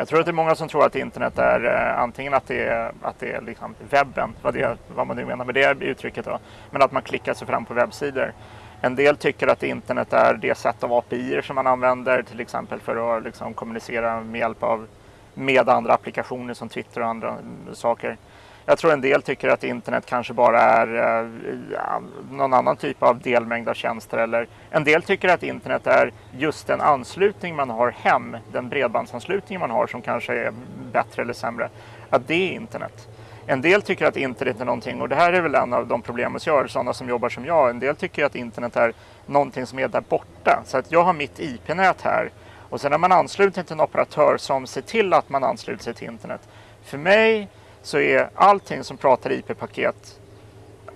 Jag tror att det är många som tror att internet är eh, antingen att det är, att det är liksom webben, vad, det, vad man nu menar med det uttrycket då, men att man klickar sig fram på webbsidor. En del tycker att internet är det sätt av API som man använder till exempel för att liksom, kommunicera med hjälp av med andra applikationer som Twitter och andra mm, saker. Jag tror en del tycker att internet kanske bara är eh, någon annan typ av delmängd av tjänster. Eller en del tycker att internet är just den anslutning man har hem, den bredbandsanslutning man har som kanske är bättre eller sämre. Att det är internet. En del tycker att internet är någonting, och det här är väl en av de problem som jag har, sådana som jobbar som jag. En del tycker att internet är någonting som är där borta. Så att jag har mitt IP-nät här och sen är man ansluten till en operatör som ser till att man ansluter sig till internet. För mig så är allting som pratar IP-paket,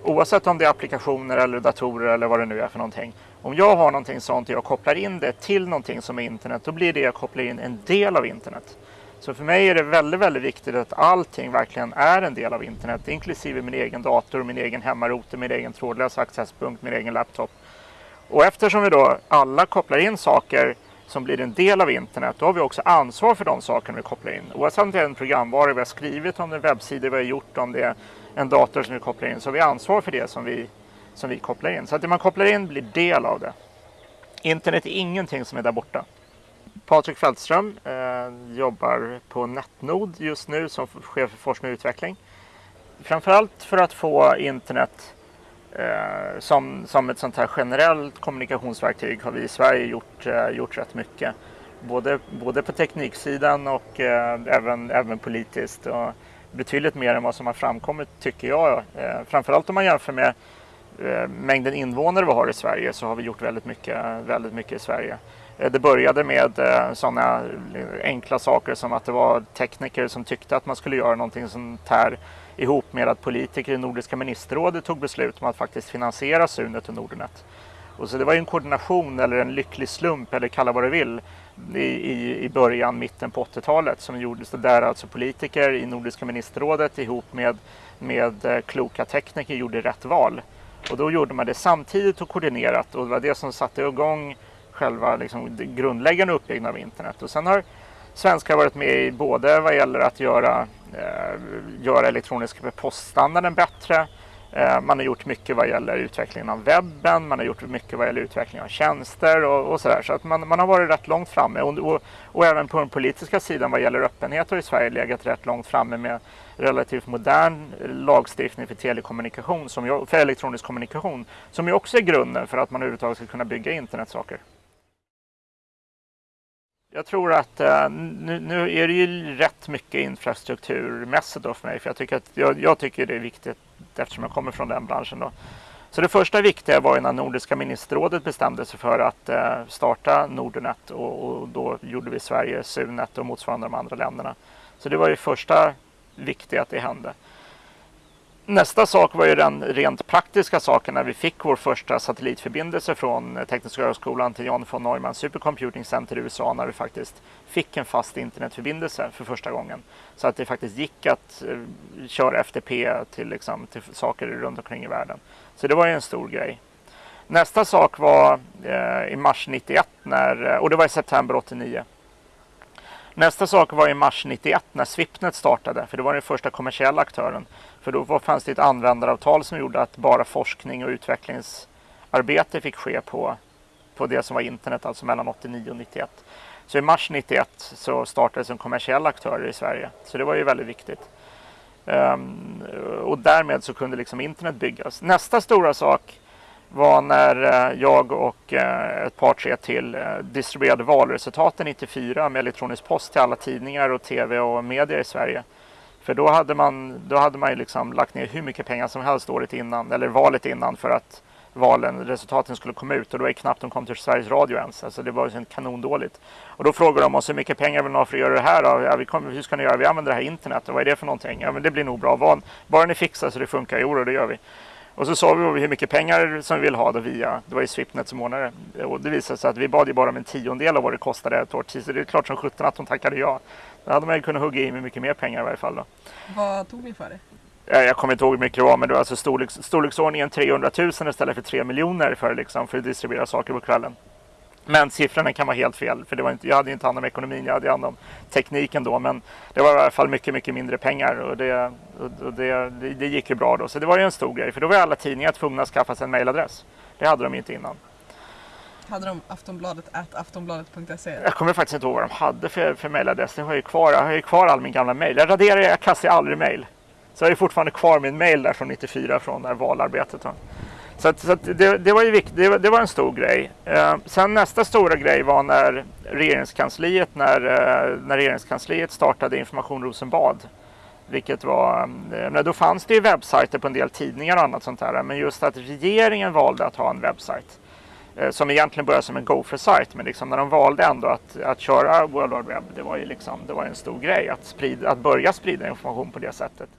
oavsett om det är applikationer eller datorer eller vad det nu är för någonting. Om jag har någonting sånt och jag kopplar in det till någonting som är internet, då blir det jag kopplar in en del av internet. Så för mig är det väldigt, väldigt viktigt att allting verkligen är en del av internet, inklusive min egen dator, min egen hemmarouter, min egen trådlösa accesspunkt, min egen laptop. Och eftersom vi då alla kopplar in saker som blir en del av internet, då har vi också ansvar för de sakerna vi kopplar in. Oavsett om det är en programvara vi har skrivit, om det är webbsidor vi har gjort, om det är en dator som vi kopplar in, så har vi ansvar för det som vi, som vi kopplar in. Så att det man kopplar in blir del av det. Internet är ingenting som är där borta. Patrik Fältström eh, jobbar på Netnod just nu som chef för forskning och utveckling. Framförallt för att få internet Eh, som, som ett sånt här generellt kommunikationsverktyg har vi i Sverige gjort, eh, gjort rätt mycket. Både, både på tekniksidan och eh, även, även politiskt. Och betydligt mer än vad som har framkommit tycker jag. Eh, framförallt om man jämför med eh, mängden invånare vi har i Sverige så har vi gjort väldigt mycket, väldigt mycket i Sverige. Eh, det började med eh, sådana eh, enkla saker som att det var tekniker som tyckte att man skulle göra någonting sånt här ihop med att politiker i Nordiska ministerrådet tog beslut om att faktiskt finansiera Sunet och Nordnet. Och så det var en koordination eller en lycklig slump eller kalla vad du vill i, i, i början, mitten på 80-talet som gjordes det där alltså politiker i Nordiska ministerrådet ihop med, med kloka tekniker gjorde rätt val. Och då gjorde man det samtidigt och koordinerat och det var det som satte igång själva liksom, grundläggande uppbyggnaden av internet. Och sen har svenskar varit med i både vad gäller att göra, eh, göra elektroniska poststandarden bättre. Eh, man har gjort mycket vad gäller utvecklingen av webben, man har gjort mycket vad gäller utveckling av tjänster och, och sådär. Så att man, man har varit rätt långt framme och, och, och, även på den politiska sidan vad gäller öppenhet har i Sverige legat rätt långt framme med relativt modern lagstiftning för telekommunikation, som, för elektronisk kommunikation, som ju också är grunden för att man överhuvudtaget ska kunna bygga internetsaker. Jag tror att uh, nu, nu, är det ju rätt mycket infrastrukturmässigt då för mig. För jag tycker, att, jag, jag, tycker det är viktigt eftersom jag kommer från den branschen. Då. Så det första viktiga var ju när Nordiska ministerrådet bestämde sig för att uh, starta Nordnet och, och, då gjorde vi Sverige Sunet och motsvarande de andra länderna. Så det var ju första viktiga att det hände. Nästa sak var ju den rent praktiska saken när vi fick vår första satellitförbindelse från Tekniska högskolan till John von Neumann Supercomputing Center i USA när vi faktiskt fick en fast internetförbindelse för första gången. Så att det faktiskt gick att eh, köra FTP till, liksom, till saker runt omkring i världen. Så det var ju en stor grej. Nästa sak var eh, i mars 91 när, eh, och det var i september 89 Nästa sak var i mars 91 när Swipnet startade, för det var den första kommersiella aktören. För då fanns det ett användaravtal som gjorde att bara forskning och utvecklingsarbete fick ske på, på det som var internet, alltså mellan 89 och 91. Så i mars 91 så startades en kommersiell aktör i Sverige, så det var ju väldigt viktigt. Um, och därmed så kunde liksom internet byggas. Nästa stora sak var när eh, jag och eh, ett par tre till eh, distribuerade valresultaten 94 med elektronisk post till alla tidningar och tv och media i Sverige. För då hade man, då hade man ju liksom lagt ner hur mycket pengar som helst året innan, eller valet innan för att valen, resultaten skulle komma ut och då var det knappt de kom till Sveriges Radio ens. Alltså det var ju kanondåligt. Och då frågade de oss hur mycket pengar vill ni ha för att göra det här då? Ja, vi kommer, hur ska ni göra? Vi använder det här internet och vad är det för någonting? Ja men det blir nog bra. Bara ni fixar så det funkar, jo det gör vi. Och så sa vi hur mycket pengar som vi vill ha då via, det var ju Swipnet som ordnade det. Och det visade sig att vi bad ju bara om en tiondel av vad det kostade ett år till. Så det är klart som sjutton att de tackade ja. Då hade man ju kunnat hugga i med mycket mer pengar i varje fall. Då. Vad tog ni för det? Jag kommer inte ihåg hur mycket det var, men det var alltså storleks, storleksordningen 300 000 istället för 3 miljoner för, liksom, för att distribuera saker på kvällen. Men siffrorna kan vara helt fel, för det var inte, jag hade inte hand om ekonomin, jag hade hand om tekniken då. Men det var i alla fall mycket, mycket mindre pengar och det, och det, det, gick ju bra då. Så det var ju en stor grej, för då var alla tidningar tvungna att skaffa sig en mailadress. Det hade de inte innan. Hade de Aftonbladet at aftonbladet.se? Jag kommer faktiskt inte ihåg vad de hade för, för mailadress. Jag har ju kvar, jag har ju kvar all min gamla mail. Jag raderar, jag kastar aldrig mail. Så jag har ju fortfarande kvar min mail där från 94 från det här valarbetet. Så, att, så att det, det, var ju viktigt, det, det, var en stor grej. Eh, sen nästa stora grej var när regeringskansliet, när, eh, när regeringskansliet startade Information Rosenbad. Vilket var, eh, då fanns det ju webbsajter på en del tidningar och annat sånt där. Men just att regeringen valde att ha en webbsajt. Eh, som egentligen började som en Gopher-sajt. Men liksom när de valde ändå att, att köra World Wide Web, det var ju liksom, det var en stor grej att, sprida, att börja sprida information på det sättet.